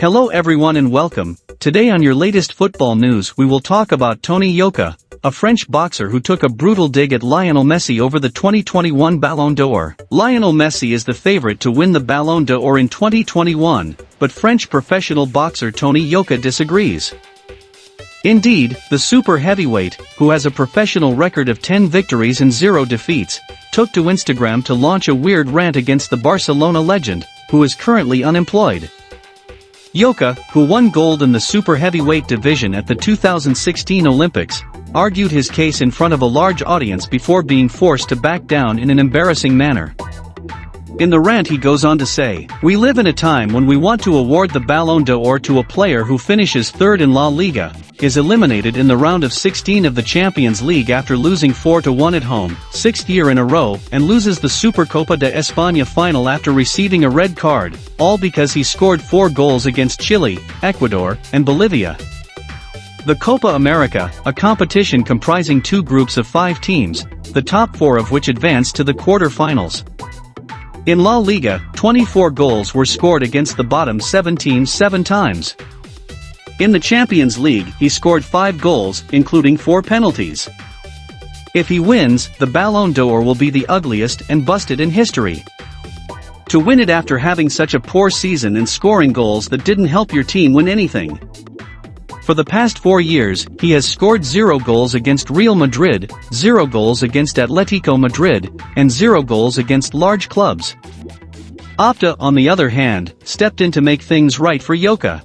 Hello everyone and welcome. Today on your latest football news we will talk about Tony Yoka, a French boxer who took a brutal dig at Lionel Messi over the 2021 Ballon d'Or. Lionel Messi is the favorite to win the Ballon d'Or in 2021, but French professional boxer Tony Yoka disagrees. Indeed, the super heavyweight, who has a professional record of 10 victories and 0 defeats, took to Instagram to launch a weird rant against the Barcelona legend, who is currently unemployed. Yoka, who won gold in the super heavyweight division at the 2016 Olympics, argued his case in front of a large audience before being forced to back down in an embarrassing manner. In the rant he goes on to say, We live in a time when we want to award the Ballon d'Or to a player who finishes third in La Liga, is eliminated in the round of 16 of the Champions League after losing 4-1 at home, sixth year in a row, and loses the Supercopa de España final after receiving a red card, all because he scored four goals against Chile, Ecuador, and Bolivia. The Copa America, a competition comprising two groups of five teams, the top four of which advanced to the quarter-finals. In La Liga, 24 goals were scored against the bottom seven teams seven times. In the Champions League, he scored 5 goals, including 4 penalties. If he wins, the Ballon d'Or will be the ugliest and busted in history. To win it after having such a poor season and scoring goals that didn't help your team win anything. For the past four years, he has scored zero goals against Real Madrid, zero goals against Atletico Madrid, and zero goals against large clubs. Opta, on the other hand, stepped in to make things right for Yoka.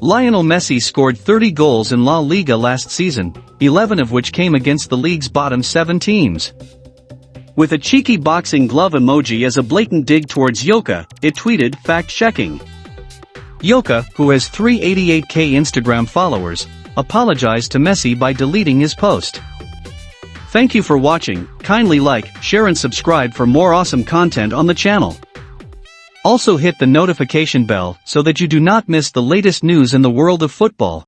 Lionel Messi scored 30 goals in La Liga last season, 11 of which came against the league's bottom 7 teams. With a cheeky boxing glove emoji as a blatant dig towards Yoka, it tweeted, fact-checking. Yoka, who has 388k Instagram followers, apologized to Messi by deleting his post. Thank you for watching, kindly like, share and subscribe for more awesome content on the channel. Also hit the notification bell so that you do not miss the latest news in the world of football.